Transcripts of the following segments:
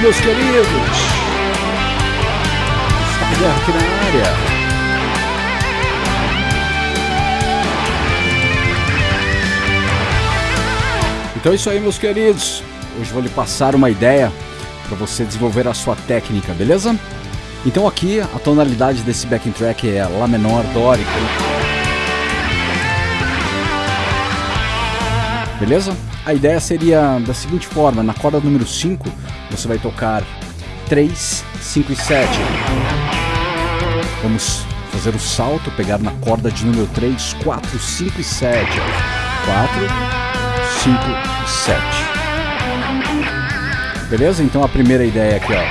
meus queridos? Está aqui na área. Então é isso aí, meus queridos. Hoje vou lhe passar uma ideia para você desenvolver a sua técnica, beleza? Então aqui a tonalidade desse backing track é Lá menor dórico. Beleza? A ideia seria da seguinte forma, na corda número 5 você vai tocar 3, 5 e 7. Vamos fazer o salto, pegar na corda de número 3, 4, 5 e 7. 4, 5 e 7. Beleza? Então a primeira ideia aqui, ó.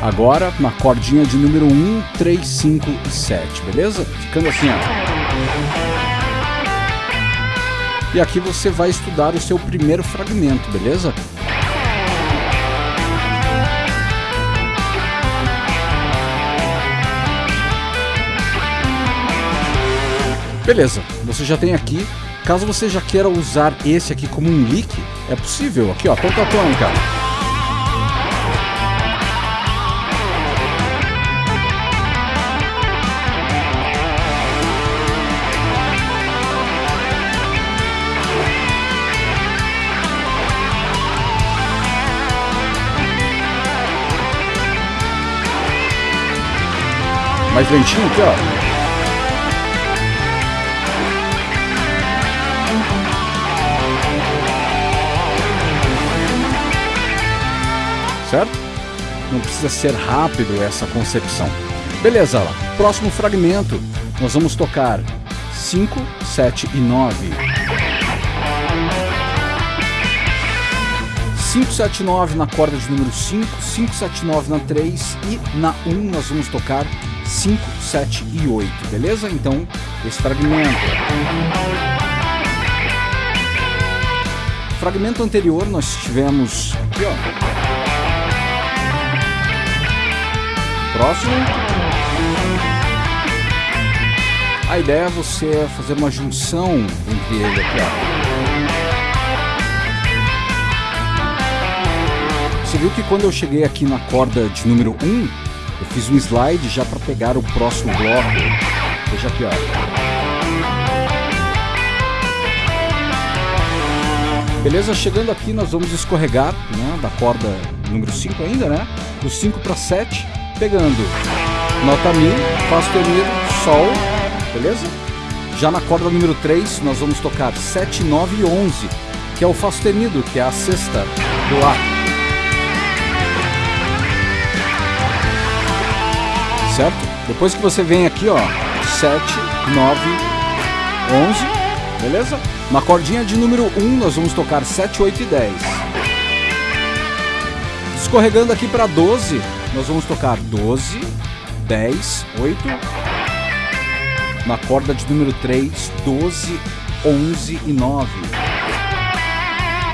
Agora na cordinha de número 1, 3, 5 e 7, beleza? Ficando assim, ó. E aqui você vai estudar o seu primeiro fragmento, beleza? Beleza, você já tem aqui. Caso você já queira usar esse aqui como um lick, é possível. Aqui ó, ponta tônica. Mais lentinho aqui, ó. Certo? Não precisa ser rápido essa concepção. Beleza, lá. Próximo fragmento, nós vamos tocar 5, 7 e 9. 5, 7, 9 na corda de número 5, 5, 7, 9 na 3 e na 1 nós vamos tocar 5, 7 e 8, beleza? Então, esse fragmento. Fragmento anterior nós tivemos aqui, ó. Próximo. A ideia é você fazer uma junção entre ele aqui, ó. Você viu que quando eu cheguei aqui na corda de número 1, eu fiz um slide já para pegar o próximo bloco. Veja aqui, ó. Beleza? Chegando aqui, nós vamos escorregar né, da corda número 5 ainda, né? Do 5 para 7, pegando nota Mi, Fá sustenido, Sol, beleza? Já na corda número 3, nós vamos tocar 7, 9 e 11, que é o Fá sustenido, que é a sexta do Lá. Certo? Depois que você vem aqui, ó, 7, 9, 11, beleza? Na cordinha de número 1 nós vamos tocar 7, 8 e 10. Escorregando aqui para 12, nós vamos tocar 12, 10, 8. Na corda de número 3, 12, 11 e 9.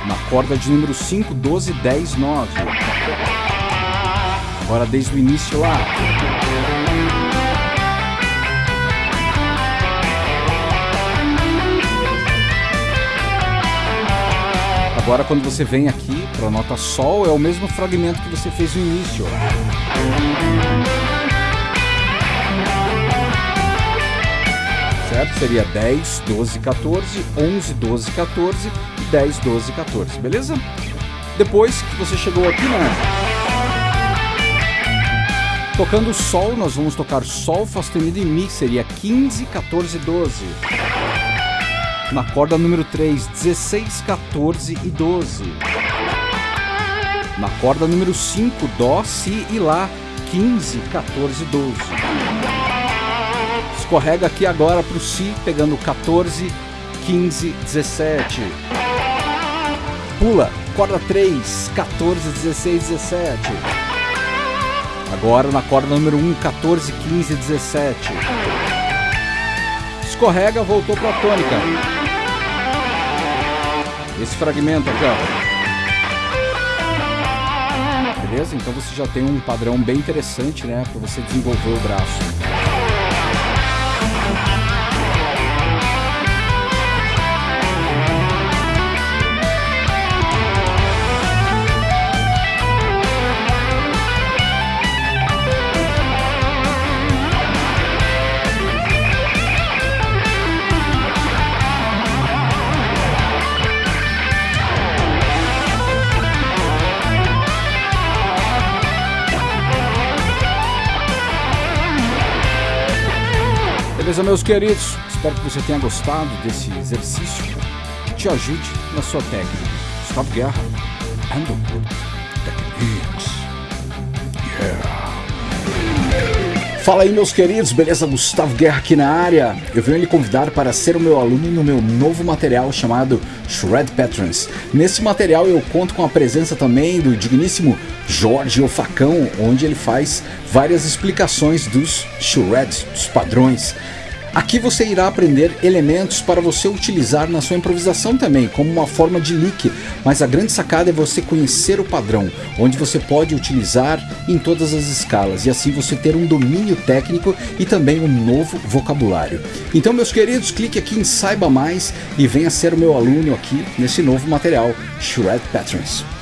Na corda de número 5, 12, 10, 9. Agora desde o início lá. Agora quando você vem aqui para a nota Sol, é o mesmo fragmento que você fez no início. Certo? Seria 10, 12, 14, 11, 12, 14 e 10, 12, 14, beleza? Depois que você chegou aqui, né? Tocando Sol, nós vamos tocar Sol, sustenido e Mi, seria 15, 14, 12 na corda número 3, 16, 14 e 12. Na corda número 5, Dó, Si e Lá, 15, 14 e 12. Escorrega aqui agora para o Si, pegando 14, 15, 17. Pula, corda 3, 14, 16, 17. Agora na corda número 1, 14, 15, 17. Escorrega, voltou para a tônica esse fragmento aqui, ó. Beleza? Então você já tem um padrão bem interessante, né, para você desenvolver o braço. Beleza, meus queridos? Espero que você tenha gostado desse exercício que te ajude na sua técnica. Gustavo Guerra, Underwood Techniques. Yeah. Fala aí, meus queridos, beleza? Gustavo Guerra aqui na área. Eu venho lhe convidar para ser o meu aluno no meu novo material chamado Shred Patterns. Nesse material eu conto com a presença também do digníssimo Jorge O Facão, onde ele faz várias explicações dos shreds, dos padrões. Aqui você irá aprender elementos para você utilizar na sua improvisação também, como uma forma de lick, mas a grande sacada é você conhecer o padrão, onde você pode utilizar em todas as escalas e assim você ter um domínio técnico e também um novo vocabulário. Então meus queridos, clique aqui em Saiba Mais e venha ser o meu aluno aqui nesse novo material, Shred Patterns.